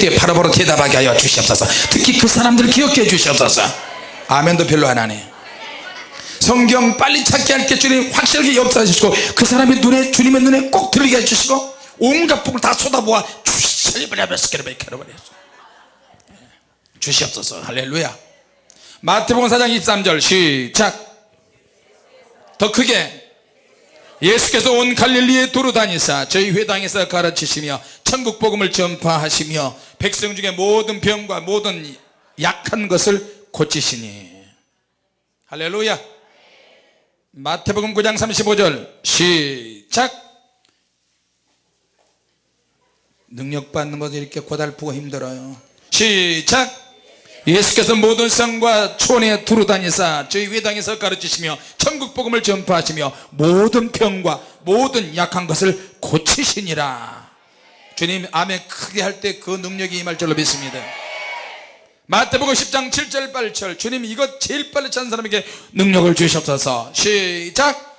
때 바로바로 대답하게 하여 주시옵소서. 특히 그 사람들 기억해 주시옵소서. 아멘도 별로 안 하네. 성경 빨리 찾게 할게 주님 확실하게 역사하시고 그 사람의 눈에 주님의 눈에 꼭 들리게 해주시고 온갖 복을 다 쏟아부어 주시옵소서. 할렐루야. 마태복음 4장 23절 시작. 더 크게. 예수께서 온 갈릴리에 두루 다니사 저희 회당에서 가르치시며 천국 복음을 전파하시며 백성 중에 모든 병과 모든 약한 것을 고치시니. 할렐루야. 마태복음 9장 35절 시작. 능력 받는 것도 이렇게 고달프고 힘들어요. 시작. 예수께서 모든 성과 촌에 두루 다니사 저희 회당에서 가르치시며 천국 복음을 전파하시며 모든 병과 모든 약한 것을 고치시니라 주님 아멘 크게 할 때 그 능력이 임할 줄로 믿습니다. 마태복음 10장 7절 8절 주님 이것 제일 빨리 찬 사람에게 능력을 주시옵소서 시작!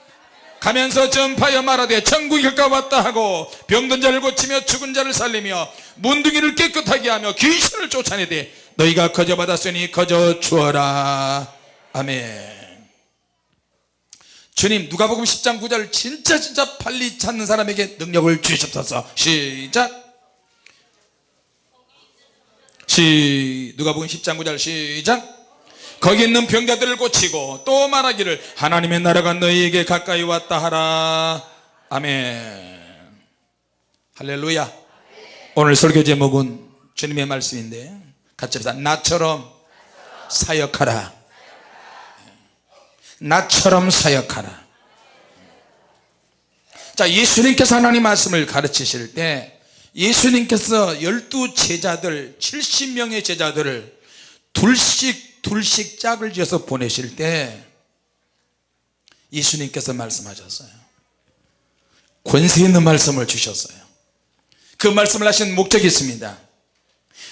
가면서 전파여 말하되 천국이 가까웠다 하고 병든 자를 고치며 죽은 자를 살리며 문둥이를 깨끗하게 하며 귀신을 쫓아내되 너희가 거저 받았으니 거저 주어라. 아멘 주님 누가복음 10장 9절 진짜 진짜 빨리 찾는 사람에게 능력을 주시옵소서. 시작. 시 누가복음 10장 9절 시작. 거기 있는 병자들을 고치고 또 말하기를 하나님의 나라가 너희에게 가까이 왔다 하라. 아멘. 할렐루야. 오늘 설교 제목은 주님의 말씀인데 같이 합시다. 나처럼 사역하라 나처럼 사역하라. 자 예수님께서 하나님 말씀을 가르치실 때 예수님께서 열두 제자들 70명의 제자들을 둘씩 둘씩 짝을 지어서 보내실 때 예수님께서 말씀하셨어요. 권세 있는 말씀을 주셨어요. 그 말씀을 하신 목적이 있습니다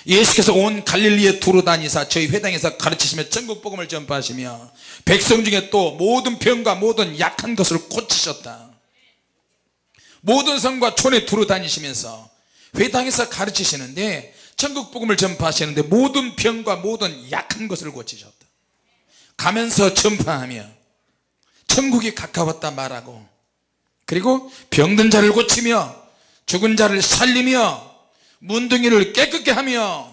예수께서 온 갈릴리에 두루 다니사 저희 회당에서 가르치시며 전국복음을 전파하시며 백성 중에 또 모든 병과 모든 약한 것을 고치셨다. 모든 성과 촌에 두루 다니시면서 회당에서 가르치시는데 천국 복음을 전파하시는데 모든 병과 모든 약한 것을 고치셨다. 가면서 전파하며 천국이 가까웠다 말하고 그리고 병든 자를 고치며 죽은 자를 살리며 문둥이를 깨끗게 하며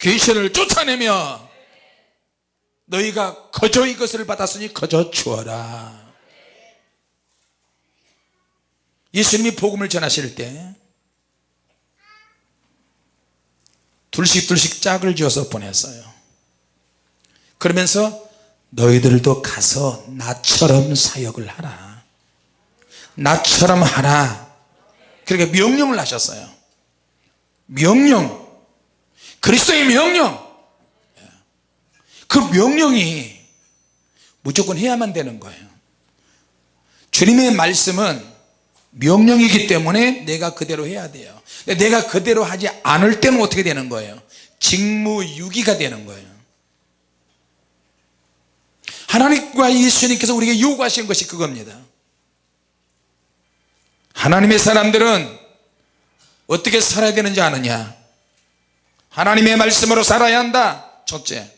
귀신을 쫓아내며 너희가 거저 이것을 받았으니 거저 주어라. 예수님이 복음을 전하실 때 둘씩 둘씩 짝을 지어서 보냈어요. 그러면서 너희들도 가서 나처럼 사역을 하라. 나처럼 하라. 그렇게 명령을 하셨어요 명령. 그리스도의 명령. 그 명령이 무조건 해야만 되는 거예요. 주님의 말씀은 명령이기 때문에 내가 그대로 해야 돼요. 내가 그대로 하지 않을 때는 어떻게 되는 거예요? 직무유기가 되는 거예요. 하나님과 예수님께서 우리에게 요구하신 것이 그겁니다. 하나님의 사람들은 어떻게 살아야 되는지 아느냐? 하나님의 말씀으로 살아야 한다. 첫째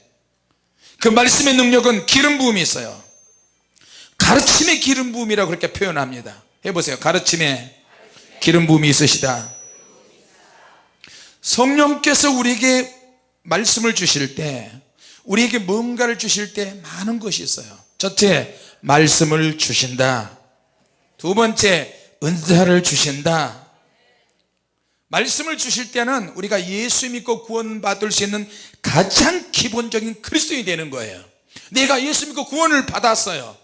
그 말씀의 능력은 기름 부음이 있어요. 가르침의 기름 부음이라고 그렇게 표현합니다. 해보세요. 가르침에 기름 부음이 있으시다. 성령께서 우리에게 말씀을 주실 때 우리에게 뭔가를 주실 때 많은 것이 있어요. 첫째 말씀을 주신다. 두 번째 은사를 주신다 말씀을 주실 때는 우리가 예수 믿고 구원 받을 수 있는 가장 기본적인 그리스도인이 되는 거예요. 내가 예수 믿고 구원을 받았어요.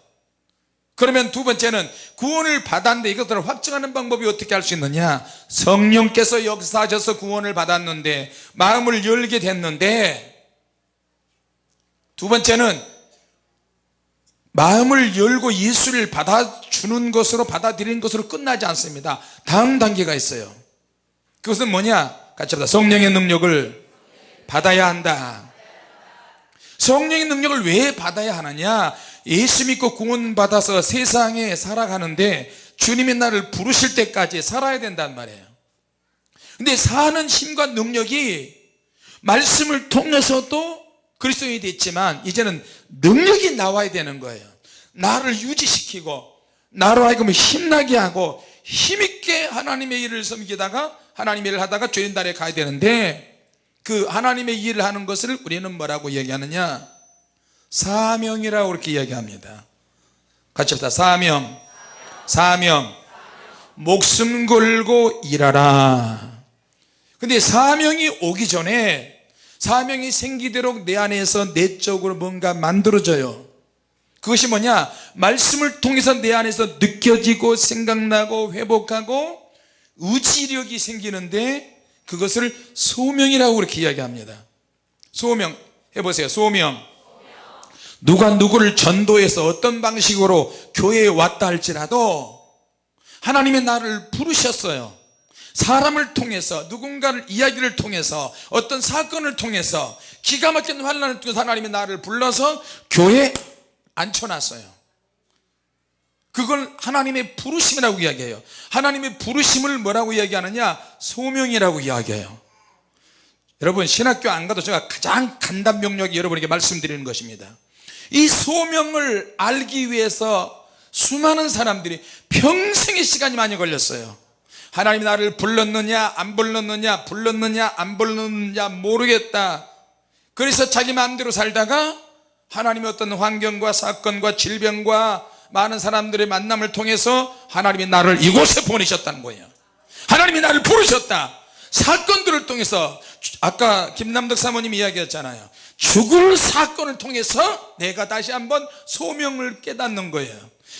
그러면 두 번째는 구원을 받았는데 이것들을 확증하는 방법이 어떻게 할 수 있느냐? 성령께서 역사하셔서 구원을 받았는데 마음을 열게 됐는데 두 번째는 마음을 열고 예수를 받아주는 것으로 받아들이는 것으로 끝나지 않습니다. 다음 단계가 있어요 그것은 뭐냐? 같이 합니다. 성령의 능력을 받아야 한다. 성령의 능력을 왜 받아야 하느냐? 예수 믿고 구원받아서 세상에 살아가는데 주님의 나를 부르실 때까지 살아야 된단 말이에요. 근데 사는 힘과 능력이 말씀을 통해서도 그리스도인이 됐지만 이제는 능력이 나와야 되는 거예요. 나를 유지시키고 나로 하여금 힘나게 하고 힘있게 하나님의 일을 섬기다가 하나님의 일을 하다가 죄인단에 가야 되는데 그 하나님의 일을 하는 것을 우리는 뭐라고 얘기하느냐? 사명이라고 그렇게 이야기합니다. 같이 합시다. 사명. 사명. 목숨 걸고 일하라. 근데 사명이 오기 전에 사명이 생기도록 내 안에서 내적으로 뭔가 만들어져요. 그것이 뭐냐? 말씀을 통해서 내 안에서 느껴지고 생각나고 회복하고 의지력이 생기는데 그것을 소명이라고 그렇게 이야기합니다. 소명 해보세요. 소명. 누가 누구를 전도해서 어떤 방식으로 교회에 왔다 할지라도 하나님의 나를 부르셨어요. 사람을 통해서 누군가를 이야기를 통해서 어떤 사건을 통해서 기가 막힌 환란을 통해서 하나님의 나를 불러서 교회에 앉혀놨어요 그걸 하나님의 부르심이라고 이야기해요. 하나님의 부르심을 뭐라고 이야기하느냐? 소명이라고 이야기해요. 여러분 신학교 안 가도 제가 가장 간단 명령이 여러분에게 말씀드리는 것입니다. 이 소명을 알기 위해서 수많은 사람들이 평생의 시간이 많이 걸렸어요. 하나님이 나를 불렀느냐 안 불렀느냐 불렀느냐 안 불렀느냐 모르겠다. 그래서 자기 마음대로 살다가 하나님의 어떤 환경과 사건과 질병과 많은 사람들의 만남을 통해서 하나님이 나를 이곳에 보내셨다는 거예요. 하나님이 나를 부르셨다. 사건들을 통해서 아까 김남덕 사모님 이야기했잖아요. 죽을 사건을 통해서 내가 다시 한번 소명을 깨닫는 거예요.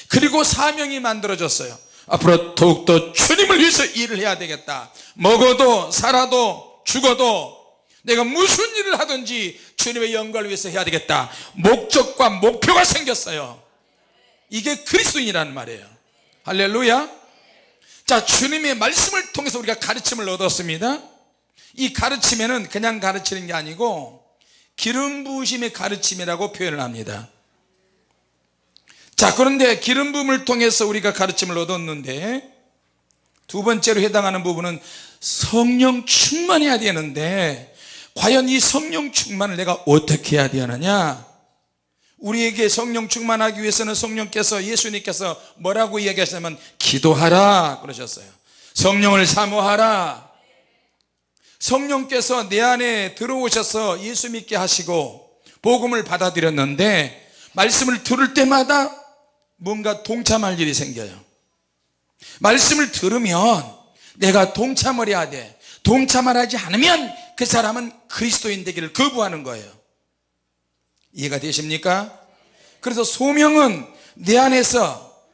그리고 사명이 만들어졌어요. 앞으로 더욱더 주님을 위해서 일을 해야 되겠다. 먹어도 살아도 죽어도 내가 무슨 일을 하든지 주님의 영광을 위해서 해야 되겠다. 목적과 목표가 생겼어요 이게 그리스도인이라는 말이에요. 할렐루야. 자 주님의 말씀을 통해서 우리가 가르침을 얻었습니다. 이 가르침에는 그냥 가르치는 게 아니고 기름 부으심의 가르침이라고 표현을 합니다. 자 그런데 기름 부음을 통해서 우리가 가르침을 얻었는데 두 번째로 해당하는 부분은 성령 충만해야 되는데 과연 이 성령 충만을 내가 어떻게 해야 되느냐 우리에게 성령 충만하기 위해서는 성령께서 예수님께서 뭐라고 이야기하시냐면 기도하라 그러셨어요. 성령을 사모하라. 성령께서 내 안에 들어오셔서 예수 믿게 하시고 복음을 받아들였는데 말씀을 들을 때마다 뭔가 동참할 일이 생겨요. 말씀을 들으면 내가 동참을 해야 돼. 동참을 하지 않으면 그 사람은 그리스도인 되기를 거부하는 거예요 이해가 되십니까? 그래서 소명은 내 안에서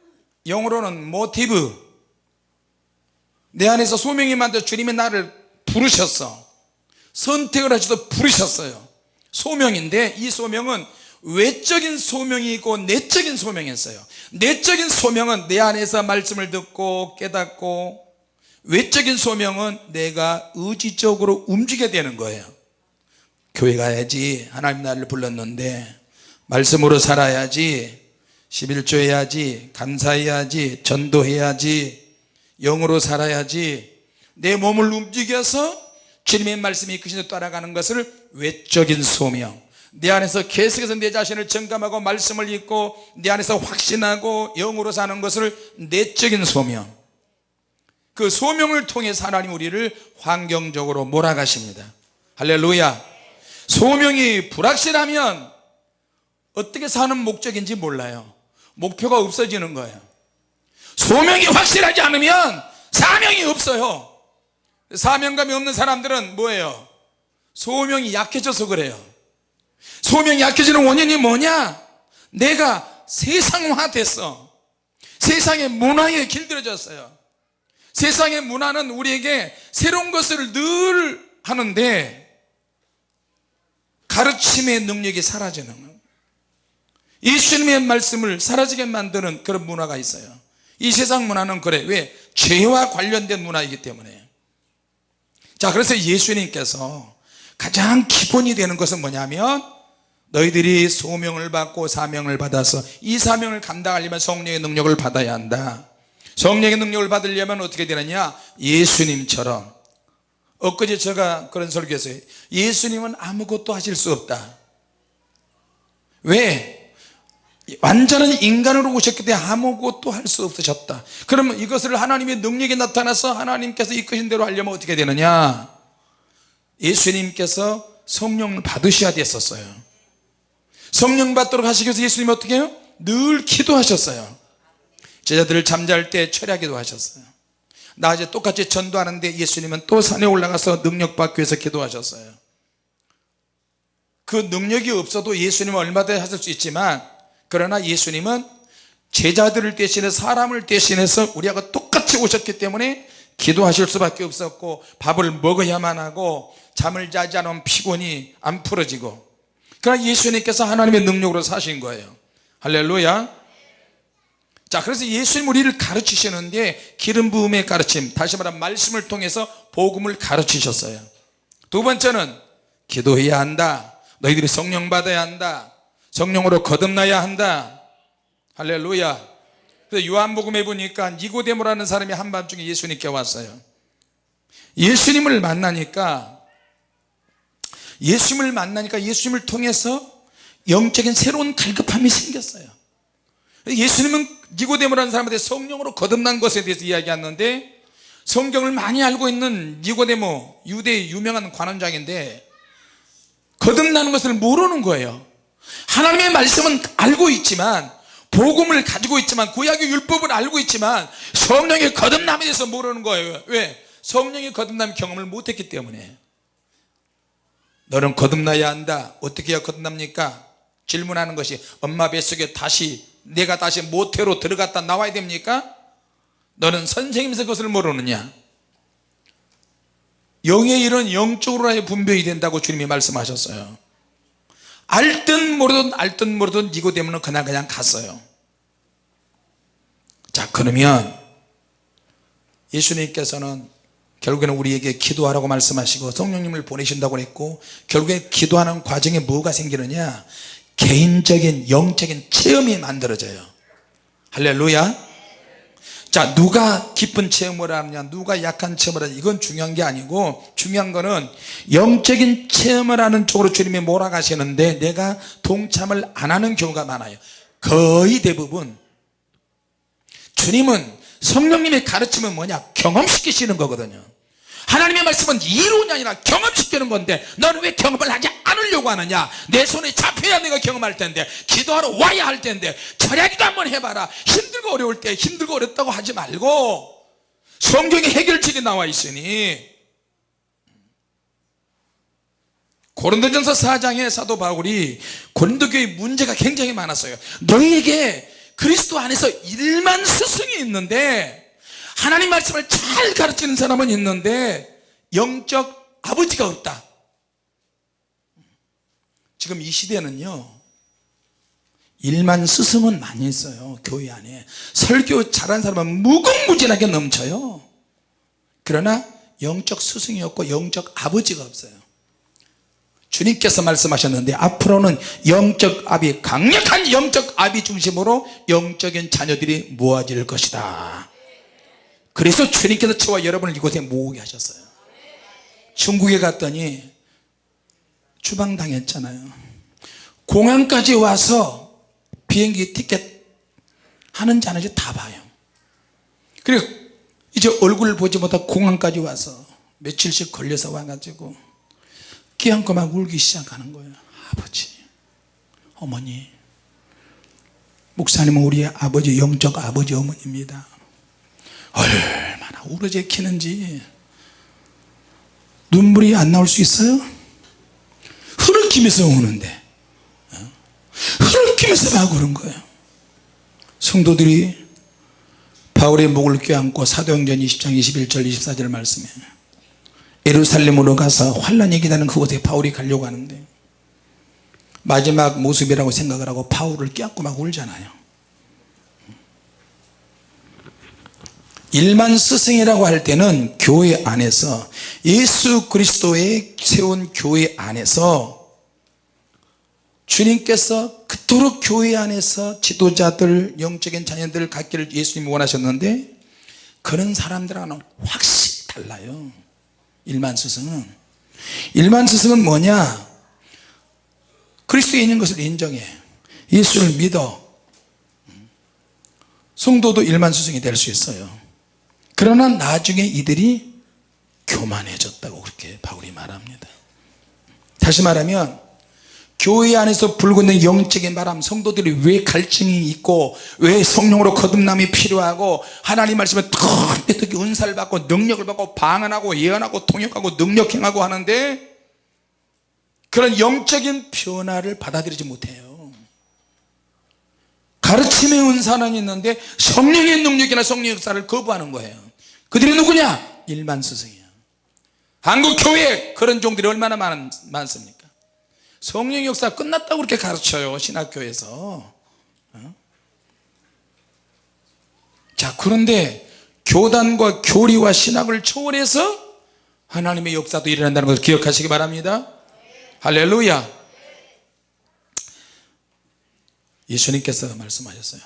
영어로는 모티브 내 안에서 소명이 만들어 주님의 나를 부르셨어. 선택을 하셔서 부르셨어요. 소명인데 이 소명은 외적인 소명이 있고 내적인 소명이 있어요. 내적인 소명은 내 안에서 말씀을 듣고 깨닫고 외적인 소명은 내가 의지적으로 움직여야 되는 거예요 교회 가야지. 하나님 나를 불렀는데 말씀으로 살아야지. 11조 해야지. 감사해야지. 전도해야지. 영으로 살아야지. 내 몸을 움직여서 주님의 말씀이 그 신에 따라가는 것을 외적인 소명. 내 안에서 계속해서 내 자신을 점검하고 말씀을 읽고 내 안에서 확신하고 영으로 사는 것을 내적인 소명. 그 소명을 통해서 하나님 우리를 환경적으로 몰아가십니다. 할렐루야 소명이 불확실하면 어떻게 사는 목적인지 몰라요. 목표가 없어지는 거예요. 소명이 확실하지 않으면 사명이 없어요. 사명감이 없는 사람들은 뭐예요? 소명이 약해져서 그래요. 소명이 약해지는 원인이 뭐냐? 내가 세상화 됐어. 세상의 문화에 길들여졌어요. 세상의 문화는 우리에게 새로운 것을 늘 하는데 가르침의 능력이 사라지는 거예요. 예수님의 말씀을 사라지게 만드는 그런 문화가 있어요. 이 세상 문화는 그래. 왜? 죄와 관련된 문화이기 때문에. 자 그래서 예수님께서 가장 기본이 되는 것은 뭐냐면 너희들이 소명을 받고 사명을 받아서 이 사명을 감당하려면 성령의 능력을 받아야 한다. 성령의 능력을 받으려면 어떻게 되느냐? 예수님처럼 엊그제 제가 그런 설교했어요. 예수님은 아무것도 하실 수 없다. 왜? 완전한 인간으로 오셨기 때문에 아무것도 할 수 없으셨다. 그러면 이것을 하나님의 능력이 나타나서 하나님께서 이끄신 대로 하려면 어떻게 되느냐? 예수님께서 성령을 받으셔야 됐었어요. 성령 받도록 하시기 위해서 예수님이 어떻게 해요? 늘 기도하셨어요. 제자들을 잠잘 때 철야 기도 하셨어요 낮에 똑같이 전도하는데 예수님은 또 산에 올라가서 능력 받기 위해서 기도하셨어요. 그 능력이 없어도 예수님은 얼마든지 하실 수 있지만 그러나 예수님은 제자들을 대신해 사람을 대신해서 우리하고 똑같이 오셨기 때문에 기도하실 수밖에 없었고 밥을 먹어야만 하고 잠을 자지 않으면 피곤이 안 풀어지고. 그러나 예수님께서 하나님의 능력으로 사신 거예요. 할렐루야 자 그래서 예수님 우리를 가르치시는데 기름 부음의 가르침 다시 말하면 말씀을 통해서 복음을 가르치셨어요. 두 번째는 기도해야 한다. 너희들이 성령 받아야 한다. 성령으로 거듭나야 한다. 할렐루야. 그래서 요한복음에 보니까 니고데모라는 사람이 한밤중에 예수님께 왔어요. 예수님을 만나니까 예수님을 만나니까 예수님을 통해서 영적인 새로운 갈급함이 생겼어요 예수님은 니고데모라는 사람한테 성령으로 거듭난 것에 대해서 이야기하는데 성경을 많이 알고 있는 니고데모 유대의 유명한 관원장인데 거듭나는 것을 모르는 거예요 하나님의 말씀은 알고 있지만 복음을 가지고 있지만 구약의 율법을 알고 있지만 성령의 거듭남에 대해서 모르는 거예요 왜? 성령의 거듭남 경험을 못했기 때문에 너는 거듭나야 한다 어떻게 해야 거듭납니까? 질문하는 것이 엄마 뱃속에 다시 내가 다시 모태로 들어갔다 나와야 됩니까? 너는 선생님에서 그것을 모르느냐? 영의 일은 영적으로의 분별이 된다고 주님이 말씀하셨어요. 알든 모르든 알든 모르든 니고데모는 그날 그냥 갔어요. 자 그러면 예수님께서는 결국에는 우리에게 기도하라고 말씀하시고 성령님을 보내신다고 했고 결국에 기도하는 과정에 뭐가 생기느냐 개인적인 영적인 체험이 만들어져요. 할렐루야. 자 누가 기쁜 체험을 하느냐 누가 약한 체험을 하느냐 이건 중요한 게 아니고 중요한 거는 영적인 체험을 하는 쪽으로 주님이 몰아가시는데 내가 동참을 안 하는 경우가 많아요. 거의 대부분. 주님은 성령님의 가르침은 뭐냐 경험시키시는 거거든요 하나님의 말씀은 이론이 아니라 경험시키는 건데 너는 왜 경험을 하지 않으려고 하느냐? 내 손에 잡혀야 내가 경험할 텐데 기도하러 와야 할 텐데 철야기도 한번 해봐라. 힘들고 어려울 때 힘들고 어렵다고 하지 말고 성경에 해결책이 나와 있으니. 고린도전서 4장에 사도 바울이 고린도 교회 문제가 굉장히 많았어요. 너희에게 그리스도 안에서 일만 스승이 있는데 하나님 말씀을 잘 가르치는 사람은 있는데 영적 아버지가 없다. 지금 이 시대는요 일만 스승은 많이 있어요 교회 안에. 설교 잘하는 사람은 무궁무진하게 넘쳐요. 그러나 영적 스승이 없고 영적 아버지가 없어요. 주님께서 말씀하셨는데 앞으로는 영적 압이 강력한 영적 압이 중심으로 영적인 자녀들이 모아질 것이다 그래서 주님께서 저와 여러분을 이곳에 모으게 하셨어요. 중국에 갔더니 추방당했잖아요. 공항까지 와서 비행기 티켓 하는지 안 하는지 다 봐요. 그리고 이제 얼굴을 보지 못하고 공항까지 와서 며칠씩 걸려서 와가지고 끼안고 막 울기 시작하는 거예요. 아버지 어머니 목사님은 우리의 아버지 영적 아버지 어머니입니다 얼마나 우러제키는지 눈물이 안 나올 수 있어요? 흐느끼면서 우는데 어? 흐느끼면서 막 우는 거예요 성도들이 바울의 목을 껴안고 사도행전 20장 21절 24절 말씀에 예루살렘으로 가서 환란이 기다는 그곳에 바울이 가려고 하는데 마지막 모습이라고 생각을 하고 바울을 껴안고 막 울잖아요 일만 스승이라고 할 때는 교회 안에서 예수 그리스도의 세운 교회 안에서 주님께서 그토록 교회 안에서 지도자들 영적인 자녀들을 갖기를 예수님이 원하셨는데 그런 사람들하고는 확실히 달라요. 일만 스승은. 일만 스승은 뭐냐? 그리스도에 있는 것을 인정해. 예수를 믿어. 성도도 일만 스승이 될 수 있어요 그러나 나중에 이들이 교만해졌다고 그렇게 바울이 말합니다. 다시 말하면 교회 안에서 불고 있는 영적인 바람 성도들이 왜 갈증이 있고 왜 성령으로 거듭남이 필요하고 하나님 말씀에 특히 은사를 받고 능력을 받고 방언하고 예언하고 통역하고 능력행하고 하는데 그런 영적인 변화를 받아들이지 못해요 가르침의 은사는 있는데 성령의 능력이나 성령 역사를 거부하는 거예요. 그들이 누구냐? 일반 스승이야 한국 교회에 그런 종들이 얼마나 많, 많습니까? 성령 역사 끝났다고 그렇게 가르쳐요 신학교에서. 어? 자 그런데 교단과 교리와 신학을 초월해서 하나님의 역사도 일어난다는 것을 기억하시기 바랍니다. 할렐루야 예수님께서 말씀하셨어요.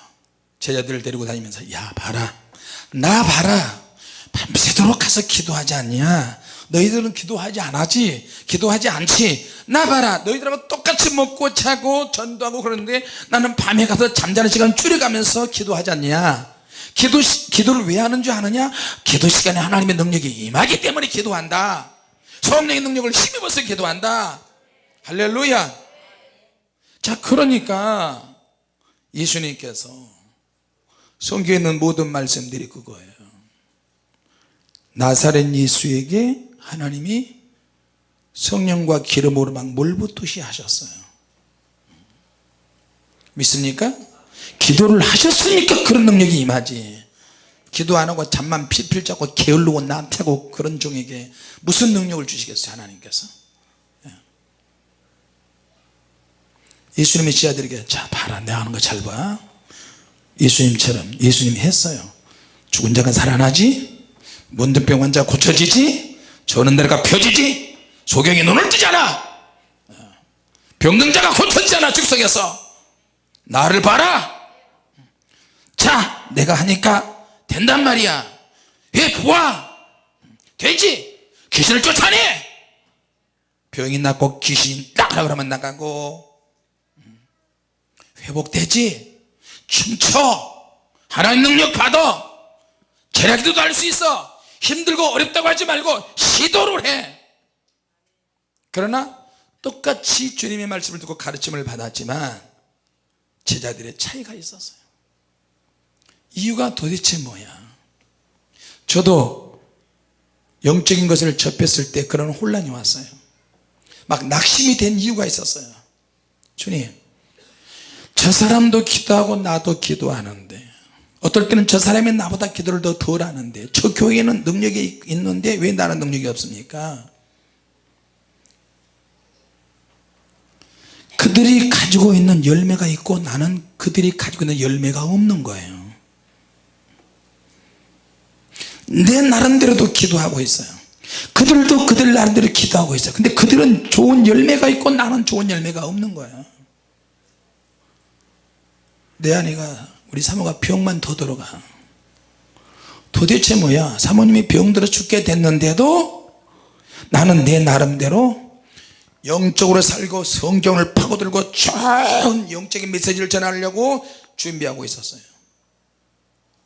제자들을 데리고 다니면서 야 봐라. 나 봐라. 밤새도록 가서 기도하지 않냐? 너희들은 기도하지 않았지? 기도하지 않지? 나 봐라. 너희들하고 똑같이 먹고 자고 전도하고 그러는데 나는 밤에 가서 잠자는 시간 줄여가면서 기도하지 않냐? 기도, 기도를 왜 하는 줄 아느냐? 기도 시간에 하나님의 능력이 임하기 때문에 기도한다. 성령의 능력을 힘입어서 기도한다. 할렐루야. 자 그러니까 예수님께서 성경에 있는 모든 말씀들이 그거예요. 나사렛 예수에게 하나님이 성령과 기름으로 막 물붓듯이 하셨어요. 믿습니까? 기도를 하셨으니까 그런 능력이 임하지. 기도 안 하고 잠만 필필 자고 게을르고 나태고 그런 종에게 무슨 능력을 주시겠어요 하나님께서 예수님의 지하들에게 자 봐라 내가 하는 거 잘 봐. 예수님처럼 예수님이 했어요. 죽은 자가 살아나지? 문둥병 환자 고쳐지지? 저는 데가 펴지지? 소경이 눈을 뜨잖아. 병든 자가 고쳐지잖아 즉석에서. 나를 봐라. 자 내가 하니까 된단 말이야. 왜 보아. 되지? 귀신을 쫓아내. 병이 낫고 귀신 나가라 그러면 나가고 회복되지. 춤춰. 하나님 능력 받아. 제라기도도 할 수 있어. 힘들고 어렵다고 하지 말고 시도를 해. 그러나 똑같이 주님의 말씀을 듣고 가르침을 받았지만 제자들의 차이가 있었어요. 이유가 도대체 뭐야? 저도 영적인 것을 접했을 때 그런 혼란이 왔어요. 막 낙심이 된 이유가 있었어요. 주님 저 사람도 기도하고 나도 기도하는데 어떨 때는 저 사람이 나보다 기도를 더 덜 하는데 저 교회에는 능력이 있는데 왜 나는 능력이 없습니까? 그들이 가지고 있는 열매가 있고 나는 그들이 가지고 있는 열매가 없는 거예요. 내 나름대로도 기도하고 있어요. 그들도 그들 나름대로 기도하고 있어요. 근데 그들은 좋은 열매가 있고 나는 좋은 열매가 없는 거예요 내 아내가 우리 사모가 병만 더 들어가. 도대체 뭐야? 사모님이 병들어 죽게 됐는데도 나는 내 나름대로 영적으로 살고 성경을 파고들고 좋은 영적인 메시지를 전하려고 준비하고 있었어요.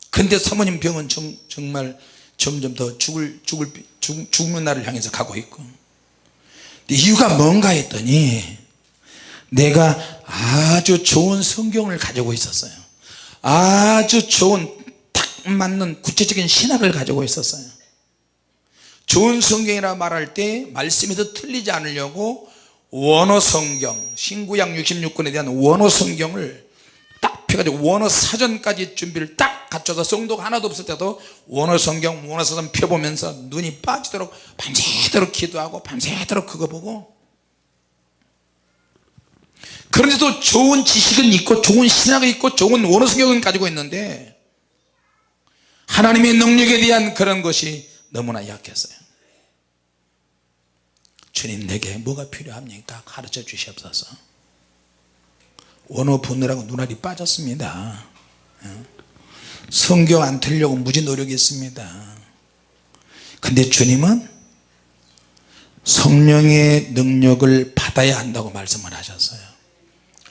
근데 사모님 병은 정, 정말 점점 더 죽을, 죽을, 죽, 죽는 날을 향해서 가고 있고. 이유가 뭔가 했더니 내가 아주 좋은 성경을 가지고 있었어요. 아주 좋은 딱 맞는 구체적인 신학을 가지고 있었어요. 좋은 성경이라 말할 때 말씀에서 틀리지 않으려고 원어 성경 신구약 66권에 대한 원어 성경을 딱 펴가지고 원어 사전까지 준비를 딱 갖춰서 성도가 하나도 없을 때도 원어 성경 원어 사전 펴보면서 눈이 빠지도록 밤새도록 기도하고 밤새도록 그거 보고 그런데도 좋은 지식은 있고 좋은 신학이 있고 좋은 원어 성경은 가지고 있는데 하나님의 능력에 대한 그런 것이 너무나 약했어요. 주님 내게 뭐가 필요합니까? 가르쳐 주시옵소서. 원어 분느라고 눈알이 빠졌습니다. 어? 성경 안 틀려고 무지 노력했습니다. 근데 주님은 성령의 능력을 받아야 한다고 말씀을 하셨어요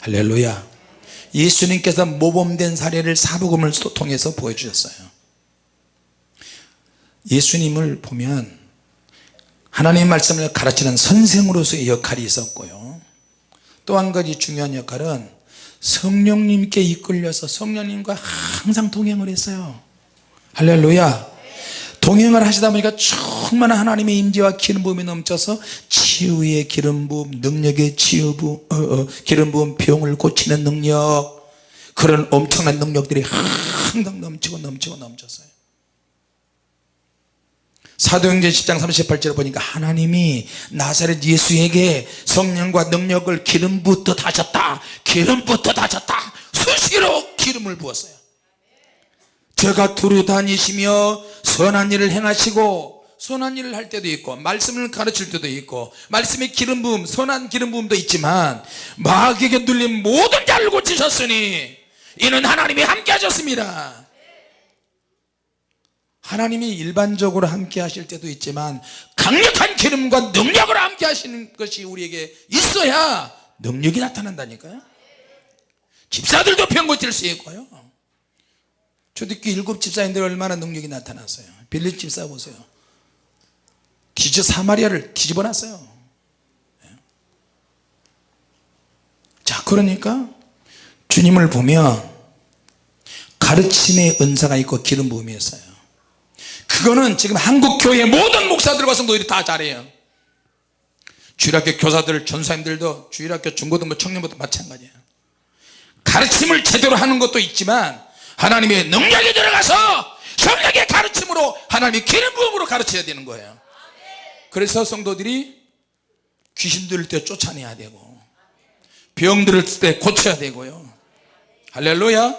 할렐루야. 예수님께서 모범된 사례를 사복음을 통해서 보여주셨어요. 예수님을 보면 하나님의 말씀을 가르치는 선생으로서의 역할이 있었고요. 또 한 가지 중요한 역할은 성령님께 이끌려서 성령님과 항상 동행을 했어요. 할렐루야 동행을 하시다 보니까 충만한 하나님의 임재와 기름 부음이 넘쳐서 치유의 기름 부음 능력의 치유 부 어, 어, 기름 부음 병을 고치는 능력. 그런 엄청난 능력들이 항상 넘치고 넘치고 넘쳤어요. 사도행전 10장 38절을 보니까 하나님이 나사렛 예수에게 성령과 능력을 기름 붓듯 하셨다. 기름 붓듯 하셨다. 수시로 기름을 부었어요 제가 두루 다니시며 선한 일을 행하시고 선한 일을 할 때도 있고 말씀을 가르칠 때도 있고 말씀의 기름 부음 선한 기름 부음도 있지만 마귀에게 눌린 모든 자를 고치셨으니 이는 하나님이 함께 하셨습니다. 하나님이 일반적으로 함께 하실 때도 있지만 강력한 기름과 능력으로 함께 하시는 것이 우리에게 있어야 능력이 나타난다니까요. 집사들도 병 고칠 수 있고요 초대교회 일곱 집사인들 얼마나 능력이 나타났어요. 빌립 집사 보세요. 뒤져 사마리아를 뒤집어 놨어요. 자 그러니까 주님을 보면 가르침의 은사가 있고 기름 부음이 있어요. 그거는 지금 한국교회 모든 목사들과 성도들이 다 잘해요. 주일학교 교사들 전사님들도 주일학교 중고등부 청년부터 마찬가지예요. 가르침을 제대로 하는 것도 있지만 하나님의 능력이 들어가서 성령의 가르침으로 하나님의 기름 부음으로 가르쳐야 되는 거예요. 그래서 성도들이 귀신 들을 때 쫓아내야 되고 병 들을 때 고쳐야 되고요. 할렐루야.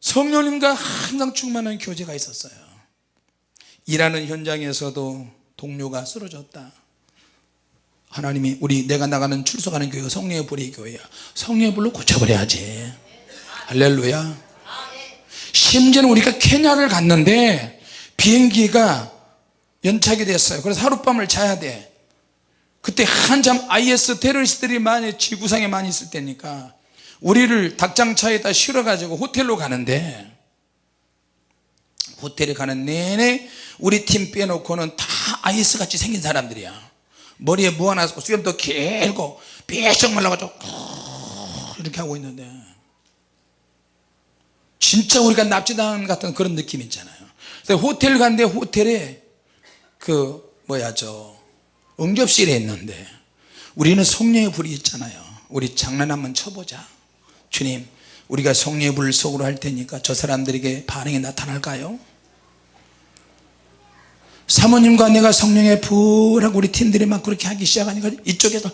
성령님과 항상 충만한 교제가 있었어요. 일하는 현장에서도 동료가 쓰러졌다. 하나님이 우리 내가 나가는 출석하는 교회가 성령의 불의 교회야. 성령의 불로 고쳐버려야지. 할렐루야 심지어는 우리가 케냐를 갔는데 비행기가 연착이 됐어요. 그래서 하룻밤을 자야 돼. 그때 한참 IS 테러리스트들이 많이 지구상에 많이 있을 때니까 우리를 닭장차에다 실어 가지고 호텔로 가는데 호텔에 가는 내내 우리 팀 빼놓고는 다 IS 같이 생긴 사람들이야. 머리에 모아놨고 수염도 길고 삐쩍 말라가지고 이렇게 하고 있는데 진짜 우리가 납치당 같은 그런 느낌 있잖아요. 그래서 호텔 갔는데 호텔에 그 뭐야 저 응접실에 있는데 우리는 성령의 불이 있잖아요. 우리 장난 한번 쳐보자. 주님 우리가 성령의 불을 속으로 할 테니까 저 사람들에게 반응이 나타날까요? 사모님과 내가 성령의 불하고 우리 팀들이 막 그렇게 하기 시작하니까 이쪽에서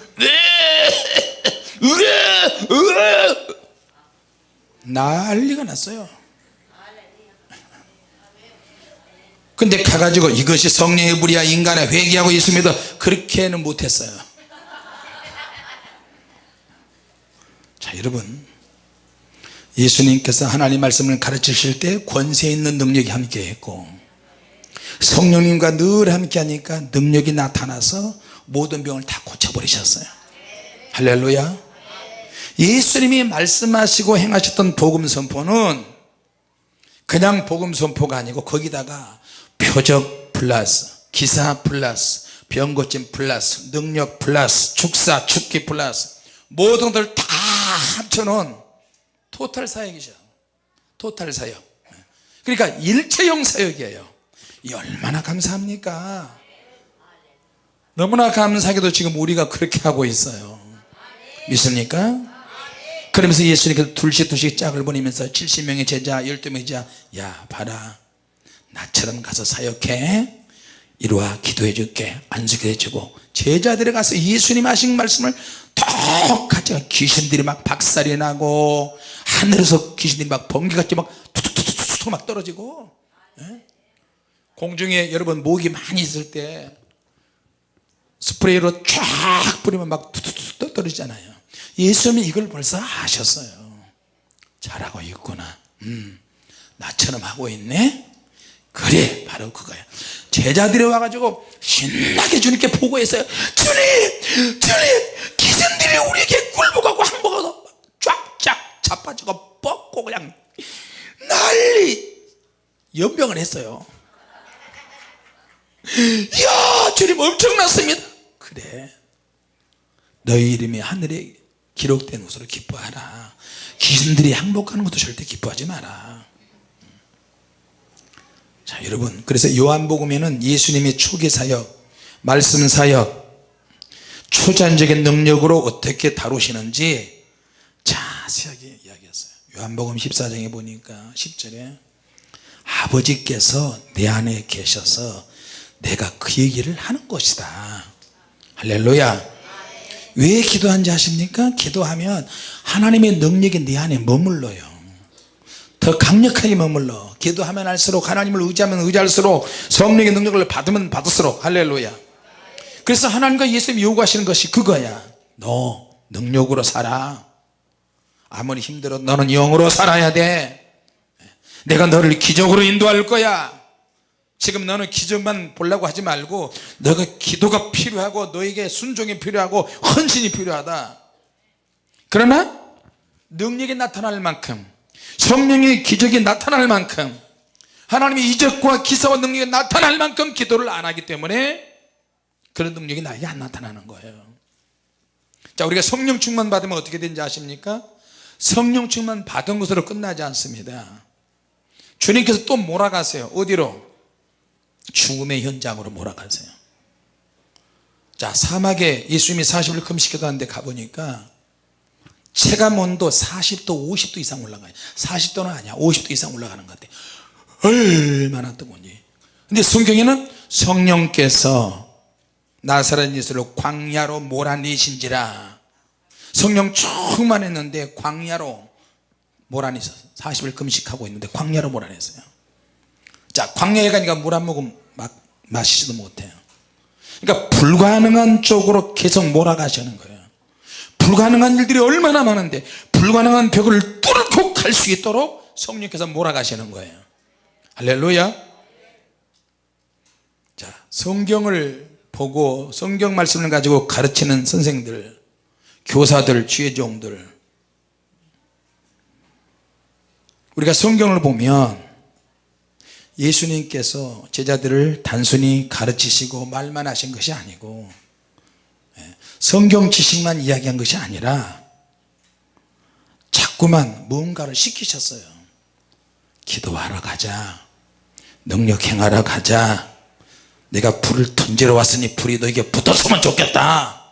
난리가 났어요. 근데 가가지고 이것이 성령의 불이야 인간의 회개하고 있습니다 그렇게는 못했어요. 자 여러분. 예수님께서 하나님 말씀을 가르치실 때 권세 있는 능력이 함께 했고 성령님과 늘 함께 하니까 능력이 나타나서 모든 병을 다 고쳐버리셨어요. 할렐루야 예수님이 말씀하시고 행하셨던 복음 선포는 그냥 복음 선포가 아니고 거기다가 표적 플러스 기사 플러스 병고침 플러스 능력 플러스 축사 축기 플러스 모든 것들 다 합쳐놓은 토탈 사역이죠. 토탈 사역. 그러니까 일체형 사역이에요. 이 얼마나 감사합니까? 너무나 감사하게도 지금 우리가 그렇게 하고 있어요. 믿습니까 그러면서 예수님께서 둘씩 둘씩 짝을 보내면서 70명의 제자 12명의 제자 야 봐라. 나처럼 가서 사역해. 이리와 기도해 줄게. 안수기도 해주고. 제자들이 가서 예수님 하신 말씀을 똑같이 귀신들이 막 박살이 나고 하늘에서 귀신들이 막 번개같이 막 툭툭툭툭 막 떨어지고. 예? 공중에 여러분 모기 많이 있을 때 스프레이로 쫙 뿌리면 막 툭툭툭 떨어지잖아요 예수님이 이걸 벌써 아셨어요. 잘하고 있구나. 음, 나처럼 하고 있네? 그래 바로 그거야. 제자들이 와가지고 신나게 주님께 보고했어요. 주님 주님 기생들이 우리에게 굴복하고 항복하고 쫙쫙 자빠지고 뻗고 그냥 난리 연병을 했어요. 이야 주님 엄청났습니다. 그래. 너희 이름이 하늘에 기록된 것으로 기뻐하라. 귀신들이 항복하는 것도 절대 기뻐하지 마라. 자 여러분 그래서 요한복음에는 예수님의 초기 사역 말씀 사역 초자연적인 능력으로 어떻게 다루시는지 자세하게 이야기했어요. 요한복음 14장에 보니까 10절에 아버지께서 내 안에 계셔서 내가 그 얘기를 하는 것이다. 할렐루야 왜 기도한지 아십니까? 기도하면 하나님의 능력이 내 안에 머물러요. 더 강력하게 머물러. 기도하면 할수록 하나님을 의지하면 의지할수록 성령의 능력을 받으면 받을수록. 할렐루야. 그래서 하나님과 예수님이 요구하시는 것이 그거야. 너 능력으로 살아. 아무리 힘들어 너는 영으로 살아야 돼. 내가 너를 기적으로 인도할 거야 지금 너는 기적만 보려고 하지 말고 너가 기도가 필요하고 너에게 순종이 필요하고 헌신이 필요하다. 그러나 능력이 나타날 만큼 성령의 기적이 나타날 만큼 하나님의 이적과 기사와 능력이 나타날 만큼 기도를 안 하기 때문에 그런 능력이 나에게 안 나타나는 거예요. 자 우리가 성령 충만 받으면 어떻게 되는지 아십니까? 성령 충만 받은 것으로 끝나지 않습니다. 주님께서 또 몰아가세요. 어디로 죽음의 현장으로 몰아가세요. 자 사막에 예수님이 40일 금식기도 하는데 가보니까 체감 온도 40도 50도 이상 올라가요. 40도는 아니야. 50도 이상 올라가는 것 같아. 얼마나 뜨거운지 근데 성경에는 성령께서 나사렛 예수를 광야로 몰아내신지라. 성령 충만했는데 광야로 몰아내서 40일 금식하고 있는데 광야로 몰아냈어요 자 광야에 가니까 물 한 모금 막 마시지도 못해요. 그러니까 불가능한 쪽으로 계속 몰아가시는 거예요. 불가능한 일들이 얼마나 많은데 불가능한 벽을 뚫고 갈 수 있도록 성령께서 몰아가시는 거예요. 할렐루야. 자 성경을 보고 성경 말씀을 가지고 가르치는 선생들 교사들 지혜종들. 우리가 성경을 보면 예수님께서 제자들을 단순히 가르치시고 말만 하신 것이 아니고 예, 성경 지식만 이야기한 것이 아니라 자꾸만 무언가를 시키셨어요. 기도하러 가자. 능력 행하러 가자. 내가 불을 던지러 왔으니 불이 너에게 붙었으면 좋겠다.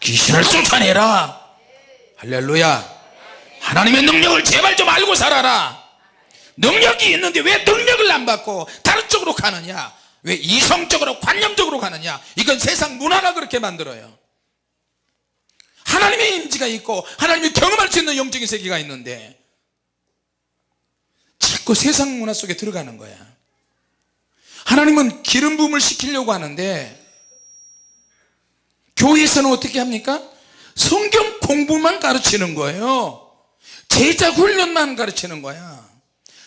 귀신을 쫓아내라. 할렐루야. 하나님의 능력을 제발 좀 알고 살아라 능력이 있는데 왜 능력을 안 받고 다른 쪽으로 가느냐? 왜 이성적으로 관념적으로 가느냐? 이건 세상 문화가 그렇게 만들어요. 하나님의 임지가 있고 하나님이 경험할 수 있는 영적인 세계가 있는데 자꾸 세상 문화 속에 들어가는 거야. 하나님은 기름 부음을 시키려고 하는데 교회에서는 어떻게 합니까? 성경 공부만 가르치는 거예요. 제자 훈련만 가르치는 거야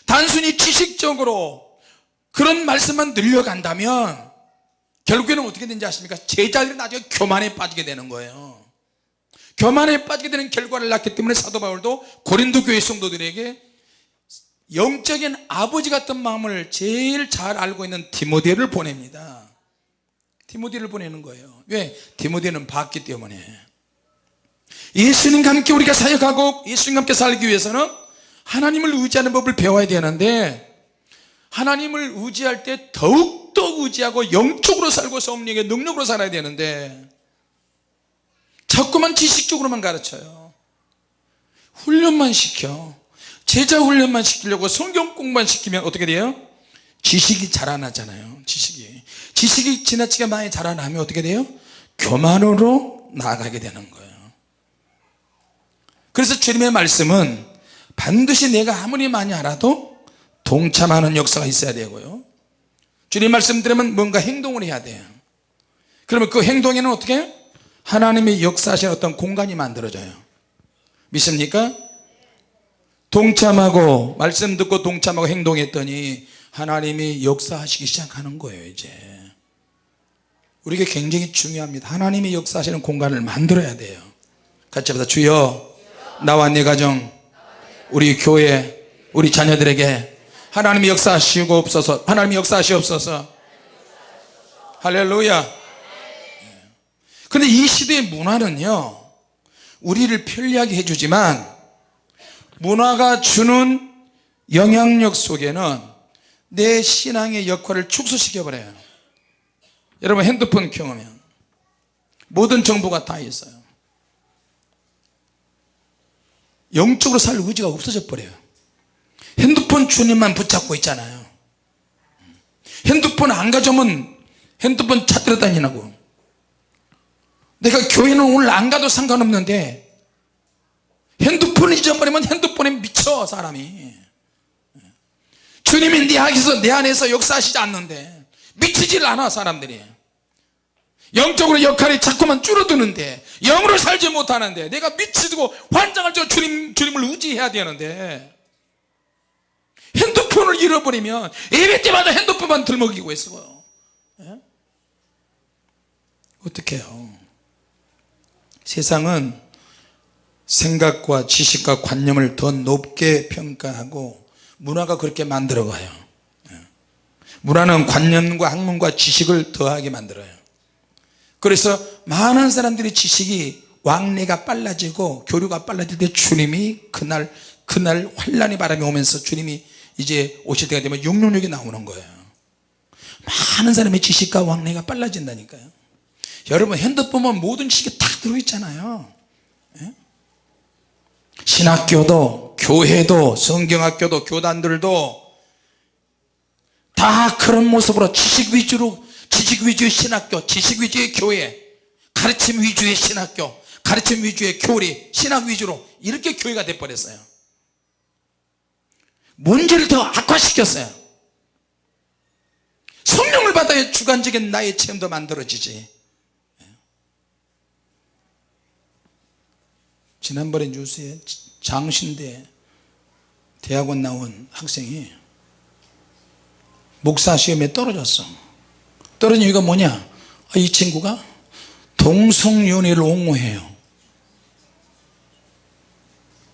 단순히 지식적으로 그런 말씀만 늘려간다면 결국에는 어떻게 되는지 아십니까? 제자들이 나중에 교만에 빠지게 되는 거예요 교만에 빠지게 되는 결과를 낳기 때문에 사도 바울도 고린도 교회 성도들에게 영적인 아버지 같은 마음을 제일 잘 알고 있는 디모데를 보냅니다 디모데를 보내는 거예요 왜? 디모데는 봤기 때문에 예수님과 함께 우리가 사역하고 예수님과 함께 살기 위해서는 하나님을 의지하는 법을 배워야 되는데 하나님을 의지할 때 더욱더 의지하고 영적으로 살고 성령의 능력으로 살아야 되는데 자꾸만 지식적으로만 가르쳐요 훈련만 시켜 제자 훈련만 시키려고 성경 공부만 시키면 어떻게 돼요? 지식이 자라나잖아요 지식이 지식이 지나치게 많이 자라나면 어떻게 돼요? 교만으로 나아가게 되는 거예요 그래서 주님의 말씀은 반드시 내가 아무리 많이 알아도 동참하는 역사가 있어야 되고요. 주님 말씀 들으면 뭔가 행동을 해야 돼요. 그러면 그 행동에는 어떻게? 하나님의 역사하신 어떤 공간이 만들어져요. 믿습니까? 동참하고 말씀 듣고 동참하고 행동했더니 하나님이 역사하시기 시작하는 거예요 이제. 우리에게 굉장히 중요합니다. 하나님이 역사하시는 공간을 만들어야 돼요. 같이 합시다 주여 나와 내 가정 우리 교회 우리 자녀들에게 하나님이 역사하시옵소서 하나님이 역사하시옵소서. 할렐루야. 근데 이 시대의 문화는요 우리를 편리하게 해주지만 문화가 주는 영향력 속에는 내 신앙의 역할을 축소시켜 버려요. 여러분 핸드폰 경험면 모든 정보가 다 있어요 영적으로 살 의지가 없어져 버려요. 핸드폰 주님만 붙잡고 있잖아요. 핸드폰 안 가져오면 핸드폰 찾으러 다니라고. 내가 교회는 오늘 안 가도 상관없는데 핸드폰을 잊어버리면 핸드폰에 미쳐 사람이. 주님이 내 안에서 내 안에서 역사하시지 않는데 미치질 않아 사람들이 영적으로 역할이 자꾸만 줄어드는데 영으로 살지 못하는데 내가 미치고 환장할 줄 주님, 주님을 의지해야 되는데 핸드폰을 잃어버리면 예배 때마다 핸드폰만 들먹이고 있어요 예? 어떻게 해요 세상은 생각과 지식과 관념을 더 높게 평가하고 문화가 그렇게 만들어 가요 예. 문화는 관념과 학문과 지식을 더하게 만들어요 그래서 많은 사람들이 지식이 왕래가 빨라지고 교류가 때 주님이 그날 그날 환란의 바람이 오면서 주님이 이제 오실 때가 되면 666이 나오는 거예요. 많은 사람의 지식과 왕래가 빨라진다니까요. 여러분 핸드폰은 모든 지식이 다 들어있잖아요. 예? 신학교도 교회도 성경학교도 교단들도 다 그런 모습으로 지식 위주로 지식 위주의 신학교 지식 위주의 교회 가르침 위주의 신학교 가르침 위주의 교리 신학 위주로 이렇게 교회가 돼버렸어요. 문제를 더 악화시켰어요. 성령을 받아야 주관적인 나의 체험도 만들어지지. 지난번에 뉴스에 장신대 대학원 나온 학생이 목사 시험에 떨어졌어 떨어진 이유가 뭐냐? 아, 이 친구가 동성연애를 옹호해요.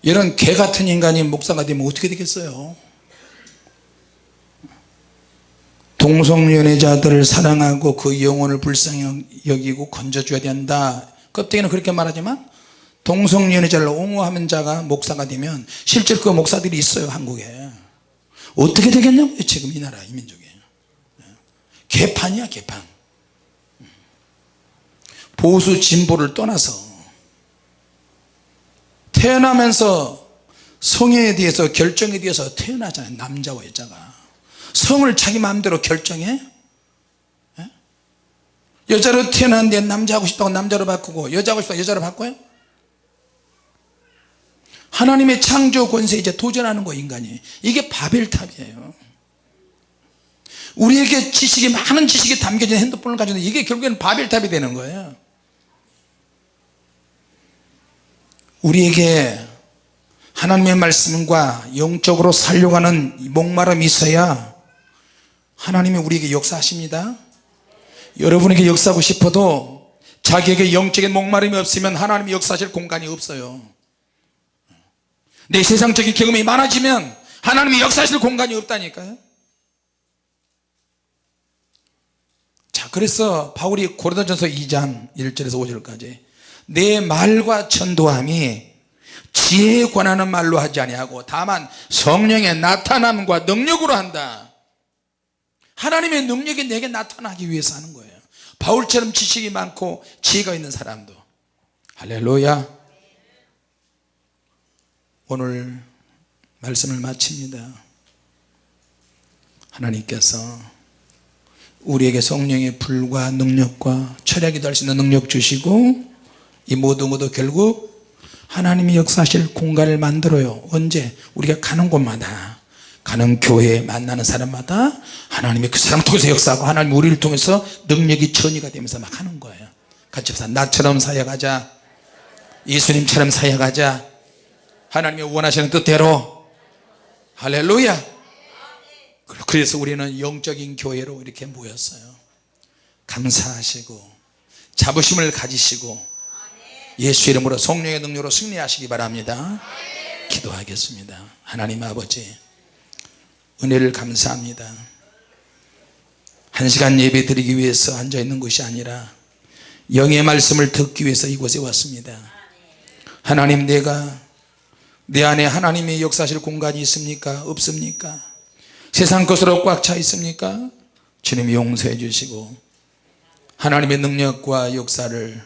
이런 개 같은 인간이 목사가 되면 어떻게 되겠어요? 동성연애자들을 사랑하고 그 영혼을 불쌍히 여기고 건져줘야 된다. 껍데기는 그렇게 말하지만 동성연애자를 옹호하는 자가 목사가 되면 실제로 그 목사들이 있어요 한국에. 어떻게 되겠냐고요 지금 이 나라 이 민족에 개판이야 개판. 보수 진보를 떠나서 태어나면서 성에 대해서 결정에 대해서 태어나잖아요 남자와 여자가. 성을 자기 마음대로 결정해? 예? 여자로 태어났는데 남자 하고 싶다고 남자로 바꾸고 여자 하고 싶다고 여자로 바꿔요? 하나님의 창조 권세에 이제 도전하는 거 인간이. 이게 바벨탑이에요 우리에게 지식이 많은 지식이 담겨진 핸드폰을 가지고 이게 결국에는 바벨탑이 되는 거예요. 우리에게 하나님의 말씀과 영적으로 살려고 하는 목마름이 있어야 하나님이 우리에게 역사하십니다. 여러분에게 역사하고 싶어도 자기에게 영적인 목마름이 없으면 하나님이 역사하실 공간이 없어요. 내 세상적인 경험이 많아지면 하나님이 역사하실 공간이 없다니까요 자 그래서 바울이 고린도전서 2장 1절에서 5절까지 내 말과 전도함이 지혜에 관하는 말로 하지 아니하고 다만 성령의 나타남과 능력으로 한다. 하나님의 능력이 내게 나타나기 위해서 하는 거예요. 바울처럼 지식이 많고 지혜가 있는 사람도. 할렐루야. 오늘 말씀을 마칩니다. 하나님께서 우리에게 성령의 불과 능력과 철학이 될수 있는 능력 주시고 이 모든 것도 결국 하나님이 역사하실 공간을 만들어요. 언제? 우리가 가는 곳마다. 가는 교회에 만나는 사람마다 하나님이 그 사람 통해서 역사하고 하나님 우리를 통해서 능력이 전이가 되면서 막 하는 거예요. 같이 합시다. 나처럼 사역하자. 예수님처럼 사역하자. 하나님이 원하시는 뜻대로. 할렐루야 그래서 우리는 영적인 교회로 이렇게 모였어요. 감사하시고 자부심을 가지시고 예수 이름으로 성령의 능력으로 승리하시기 바랍니다. 기도하겠습니다. 하나님 아버지 은혜를 감사합니다. 한 시간 예배 드리기 위해서 앉아 있는 것이 아니라 영의 말씀을 듣기 위해서 이곳에 왔습니다. 하나님 내가 내 안에 하나님의 역사하실 공간이 있습니까? 없습니까 세상 것으로 꽉 차 있습니까? 주님 용서해 주시고 하나님의 능력과 역사를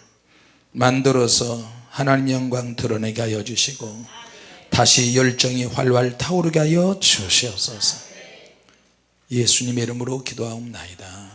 만들어서 하나님 영광 드러내게 하여 주시고 다시 열정이 활활 타오르게 하여 주시옵소서. 예수님의 이름으로 기도하옵나이다